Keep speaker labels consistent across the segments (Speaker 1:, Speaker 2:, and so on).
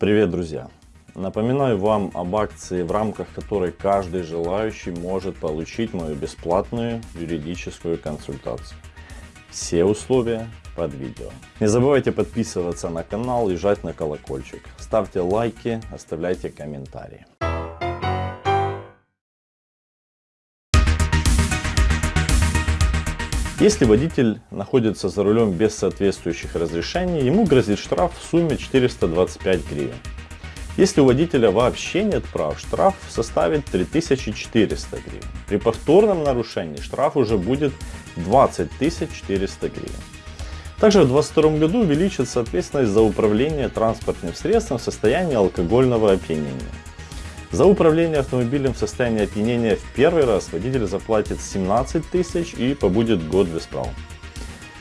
Speaker 1: Привет, друзья! Напоминаю вам об акции, в рамках которой каждый желающий может получить мою бесплатную юридическую консультацию. Все условия под видео. Не забывайте подписываться на канал и жать на колокольчик. Ставьте лайки, оставляйте комментарии. Если водитель находится за рулем без соответствующих разрешений, ему грозит штраф в сумме 425 гривен. Если у водителя вообще нет прав, штраф составит 3400 гривен. При повторном нарушении штраф уже будет 20 400 гривен. Также в 2022 году увеличится ответственность за управление транспортным средством в состоянии алкогольного опьянения. За управление автомобилем в состоянии опьянения в первый раз водитель заплатит 17 тысяч и побудет год без прав.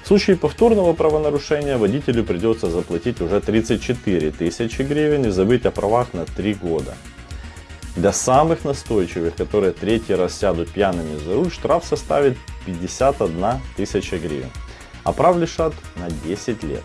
Speaker 1: В случае повторного правонарушения водителю придется заплатить уже 34 тысячи гривен и забыть о правах на 3 года. Для самых настойчивых, которые третий раз сядут пьяными за руль, штраф составит 51 тысяча гривен, а прав лишат на 10 лет.